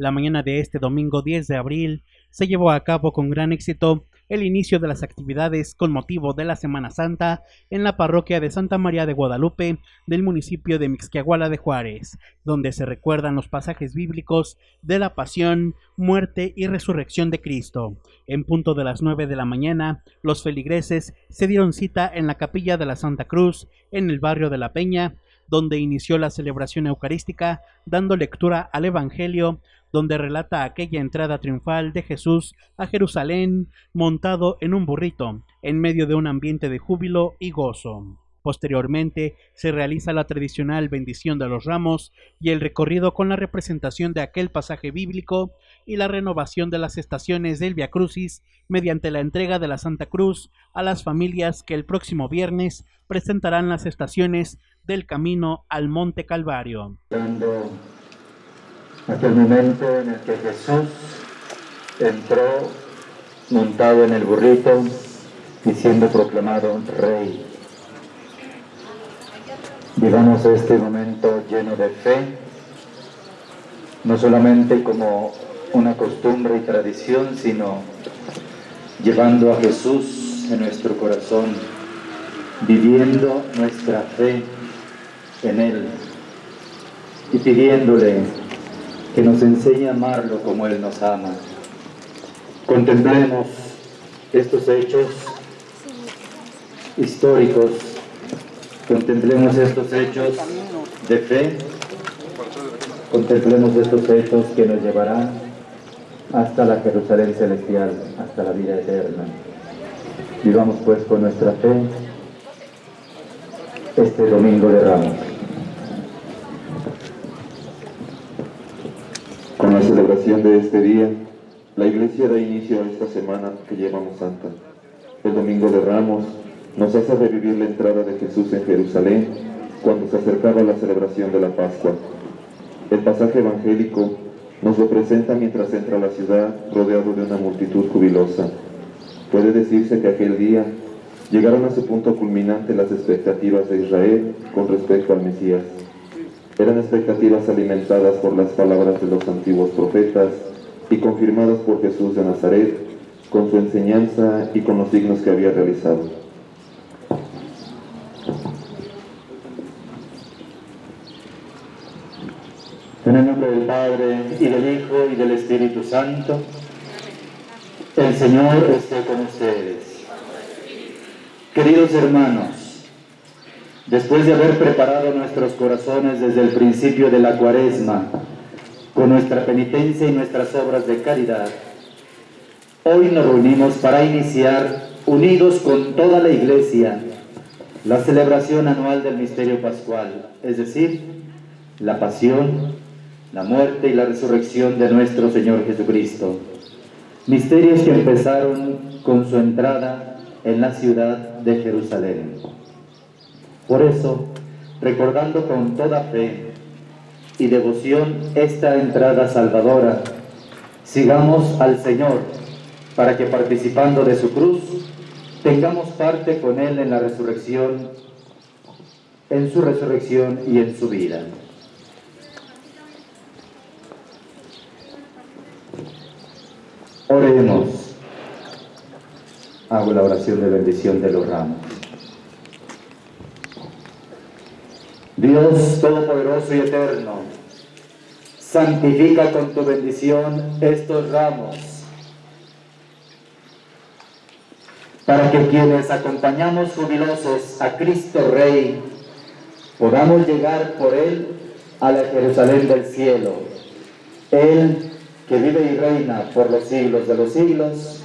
La mañana de este domingo 10 de abril se llevó a cabo con gran éxito el inicio de las actividades con motivo de la Semana Santa en la parroquia de Santa María de Guadalupe del municipio de Mixquiahuala de Juárez, donde se recuerdan los pasajes bíblicos de la pasión, muerte y resurrección de Cristo. En punto de las 9 de la mañana, los feligreses se dieron cita en la capilla de la Santa Cruz, en el barrio de La Peña, donde inició la celebración eucarística, dando lectura al Evangelio, donde relata aquella entrada triunfal de Jesús a Jerusalén montado en un burrito, en medio de un ambiente de júbilo y gozo. Posteriormente se realiza la tradicional bendición de los ramos y el recorrido con la representación de aquel pasaje bíblico y la renovación de las estaciones del Via Crucis mediante la entrega de la Santa Cruz a las familias que el próximo viernes presentarán las estaciones del camino al Monte Calvario. Aquel momento en el que Jesús entró montado en el burrito y siendo proclamado rey. Vivamos este momento lleno de fe, no solamente como una costumbre y tradición, sino llevando a Jesús en nuestro corazón, viviendo nuestra fe en Él y pidiéndole que nos enseñe a amarlo como Él nos ama. Contemplemos estos hechos históricos, contemplemos estos hechos de fe, contemplemos estos hechos que nos llevarán hasta la Jerusalén celestial, hasta la vida eterna. Vivamos pues con nuestra fe este domingo de Ramos. Con la celebración de este día, la Iglesia da inicio a esta semana que llevamos Santa. El Domingo de Ramos nos hace revivir la entrada de Jesús en Jerusalén cuando se acercaba la celebración de la Pascua. El pasaje evangélico nos lo presenta mientras entra a la ciudad rodeado de una multitud jubilosa. Puede decirse que aquel día llegaron a su punto culminante las expectativas de Israel con respecto al Mesías. Eran expectativas alimentadas por las palabras de los antiguos profetas y confirmadas por Jesús de Nazaret con su enseñanza y con los signos que había realizado. En el nombre del Padre, y del Hijo, y del Espíritu Santo, el Señor esté con ustedes. Queridos hermanos, Después de haber preparado nuestros corazones desde el principio de la cuaresma, con nuestra penitencia y nuestras obras de caridad, hoy nos reunimos para iniciar, unidos con toda la Iglesia, la celebración anual del misterio pascual, es decir, la pasión, la muerte y la resurrección de nuestro Señor Jesucristo. Misterios que empezaron con su entrada en la ciudad de Jerusalén. Por eso, recordando con toda fe y devoción esta entrada salvadora, sigamos al Señor para que participando de su cruz, tengamos parte con Él en la resurrección, en su resurrección y en su vida. Oremos. Hago la oración de bendición de los ramos. Dios Todopoderoso y Eterno, santifica con tu bendición estos ramos, para que quienes acompañamos jubilosos a Cristo Rey, podamos llegar por Él a la Jerusalén del cielo. Él que vive y reina por los siglos de los siglos.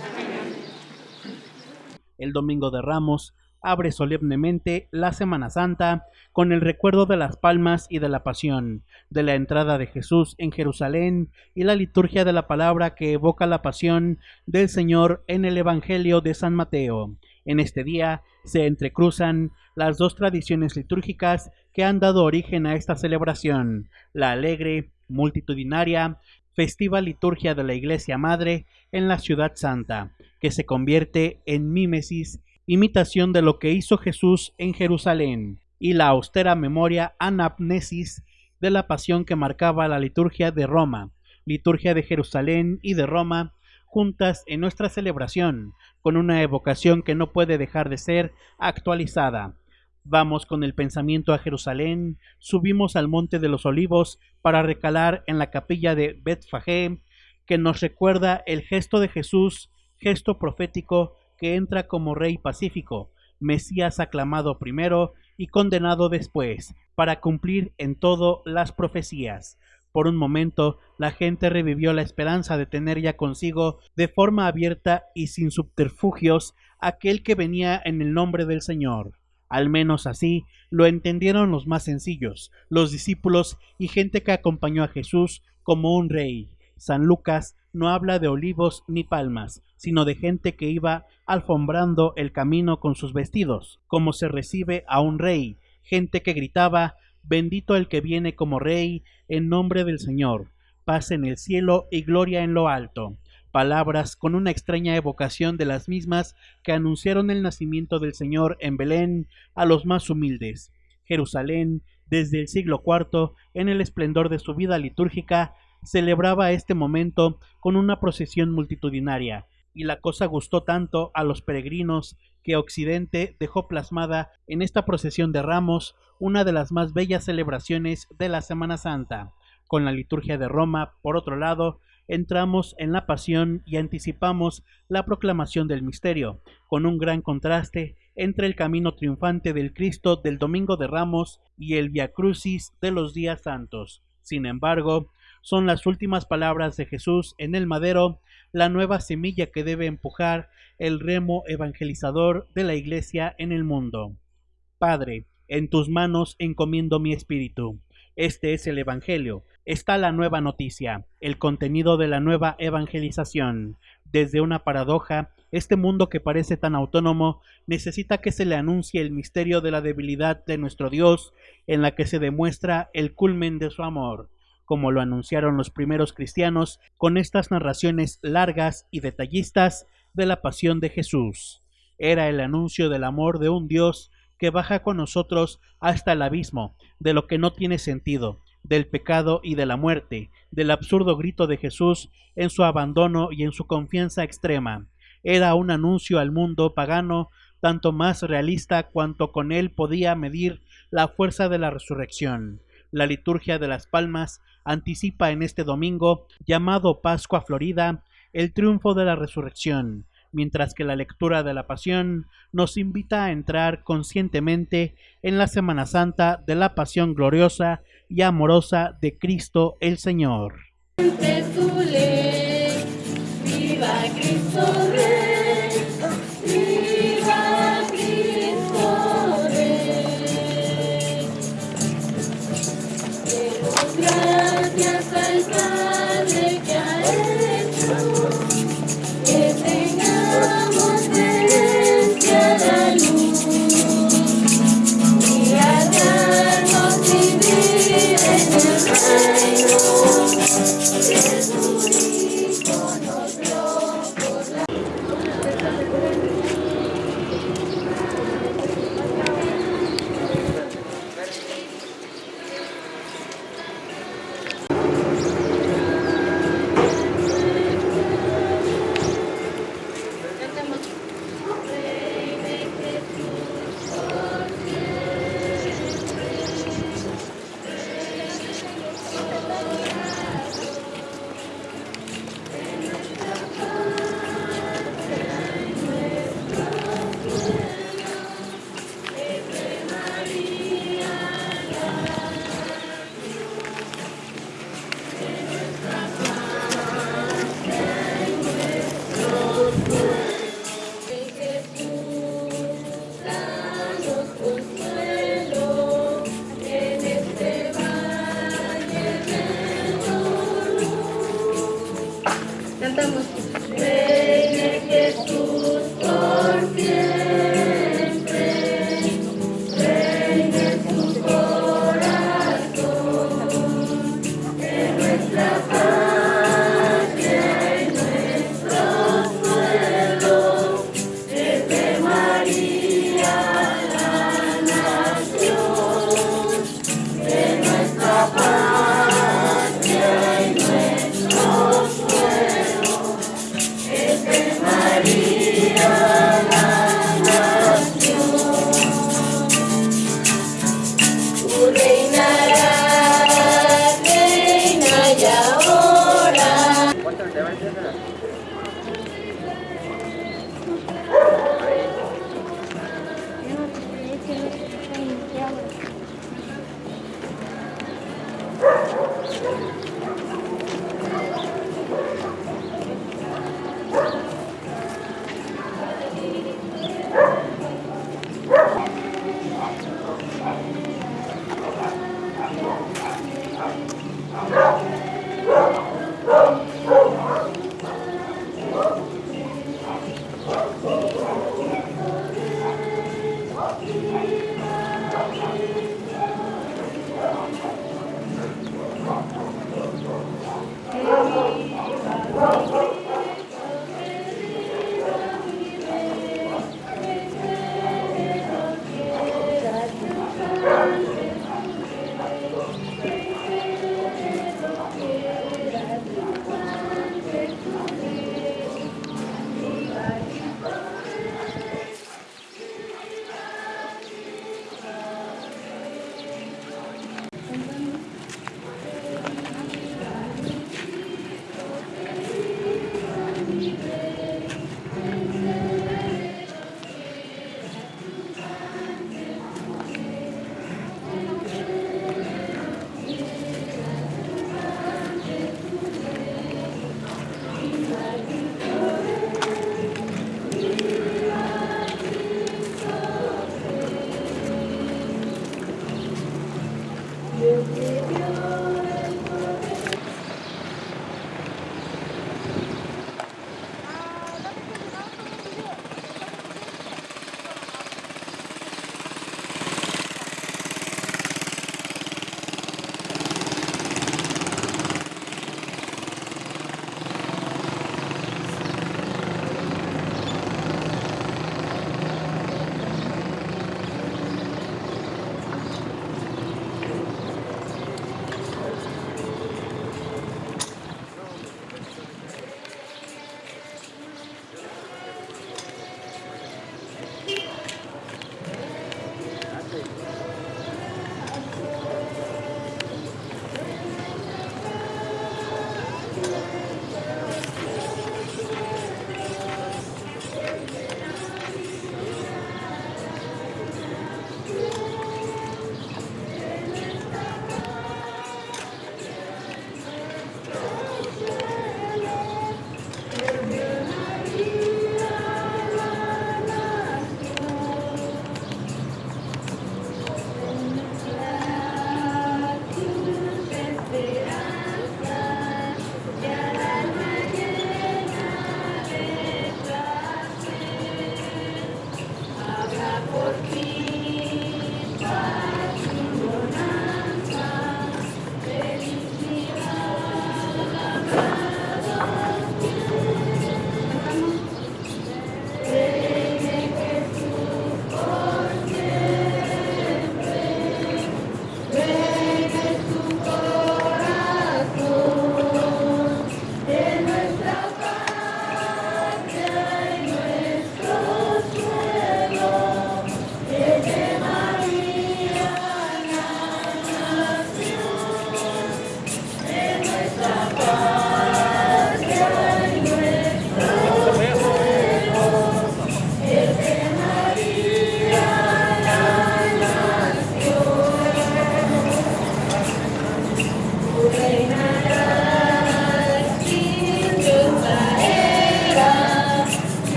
El Domingo de Ramos abre solemnemente la Semana Santa con el recuerdo de las palmas y de la pasión, de la entrada de Jesús en Jerusalén y la liturgia de la palabra que evoca la pasión del Señor en el Evangelio de San Mateo. En este día se entrecruzan las dos tradiciones litúrgicas que han dado origen a esta celebración, la alegre, multitudinaria, festiva liturgia de la Iglesia Madre en la Ciudad Santa, que se convierte en mímesis imitación de lo que hizo Jesús en Jerusalén, y la austera memoria anapnesis de la pasión que marcaba la liturgia de Roma, liturgia de Jerusalén y de Roma, juntas en nuestra celebración, con una evocación que no puede dejar de ser actualizada. Vamos con el pensamiento a Jerusalén, subimos al monte de los olivos para recalar en la capilla de Betfagé, que nos recuerda el gesto de Jesús, gesto profético que entra como rey pacífico, Mesías aclamado primero y condenado después, para cumplir en todo las profecías. Por un momento, la gente revivió la esperanza de tener ya consigo, de forma abierta y sin subterfugios, aquel que venía en el nombre del Señor. Al menos así lo entendieron los más sencillos, los discípulos y gente que acompañó a Jesús como un rey. San Lucas no habla de olivos ni palmas, sino de gente que iba alfombrando el camino con sus vestidos, como se recibe a un rey, gente que gritaba Bendito el que viene como rey, en nombre del Señor, paz en el cielo y gloria en lo alto. Palabras con una extraña evocación de las mismas que anunciaron el nacimiento del Señor en Belén a los más humildes. Jerusalén, desde el siglo IV, en el esplendor de su vida litúrgica, celebraba este momento con una procesión multitudinaria, y la cosa gustó tanto a los peregrinos que Occidente dejó plasmada en esta procesión de ramos una de las más bellas celebraciones de la Semana Santa. Con la liturgia de Roma, por otro lado, entramos en la pasión y anticipamos la proclamación del misterio, con un gran contraste entre el camino triunfante del Cristo del Domingo de Ramos y el Via Crucis de los días santos. Sin embargo, son las últimas palabras de Jesús en el madero la nueva semilla que debe empujar el remo evangelizador de la Iglesia en el mundo. Padre, en tus manos encomiendo mi espíritu. Este es el Evangelio, está la nueva noticia, el contenido de la nueva evangelización. Desde una paradoja, este mundo que parece tan autónomo necesita que se le anuncie el misterio de la debilidad de nuestro Dios, en la que se demuestra el culmen de su amor, como lo anunciaron los primeros cristianos con estas narraciones largas y detallistas de la pasión de Jesús. Era el anuncio del amor de un Dios que baja con nosotros hasta el abismo, de lo que no tiene sentido, del pecado y de la muerte, del absurdo grito de Jesús en su abandono y en su confianza extrema. Era un anuncio al mundo pagano tanto más realista cuanto con él podía medir la fuerza de la resurrección. La liturgia de las palmas anticipa en este domingo, llamado Pascua Florida, el triunfo de la resurrección, mientras que la lectura de la Pasión nos invita a entrar conscientemente en la Semana Santa de la Pasión gloriosa y amorosa de Cristo el Señor. familia,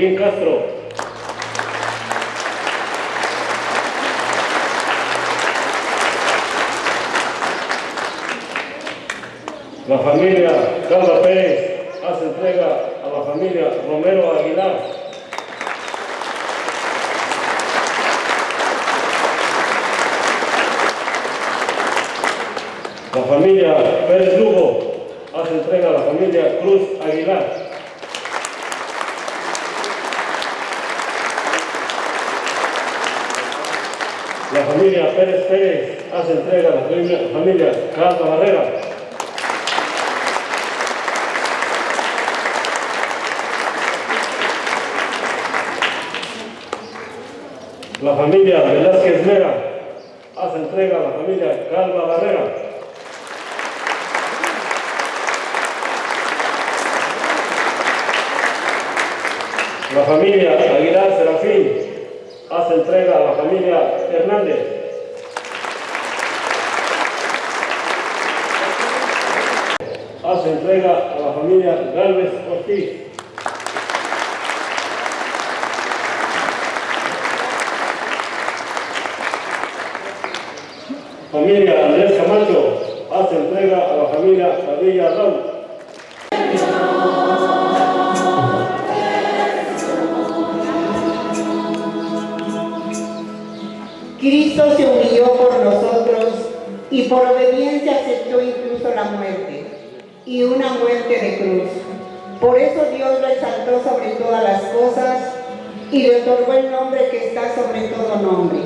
Holguín Castro. La familia Carla Pérez hace entrega a la familia Romero Aguilar. La familia Pérez Lugo hace entrega a la familia Cruz Aguilar. La familia Pérez Pérez hace entrega a la familia, familia Carla Barrera. La familia Velázquez Vera hace entrega a la familia Calva Barrera. La familia Aguilar Serafín hace entrega a la familia Hernández. Hace entrega a la familia Galvez Ortiz. Otorgó el nombre que está sobre todo nombre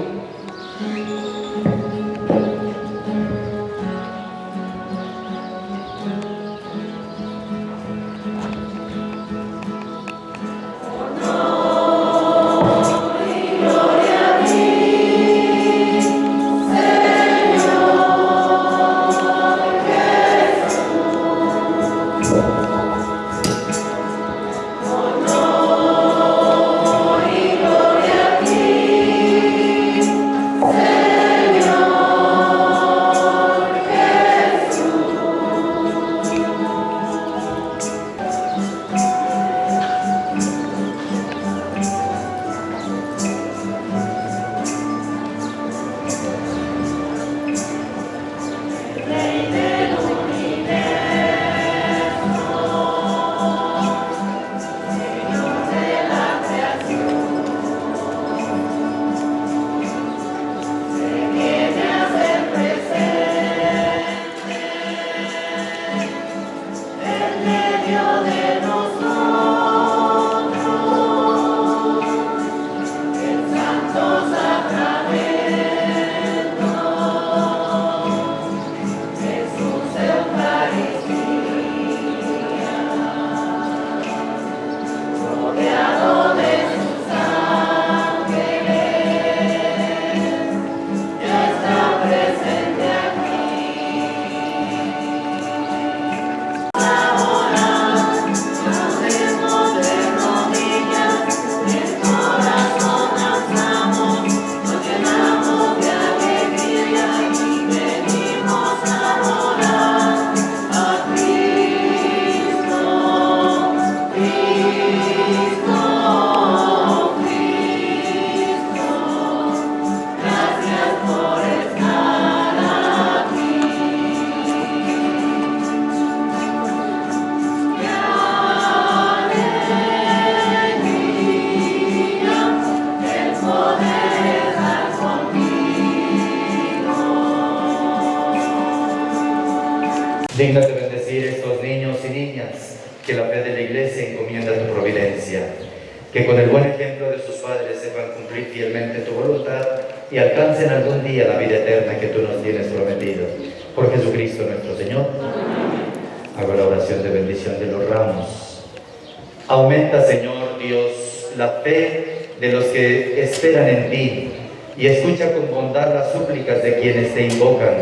Aumenta, Señor Dios, la fe de los que esperan en ti y escucha con bondad las súplicas de quienes te invocan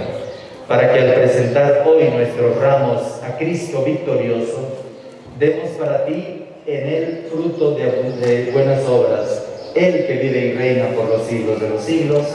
para que al presentar hoy nuestros ramos a Cristo victorioso, demos para ti en él fruto de, buenas obras, Él que vive y reina por los siglos de los siglos.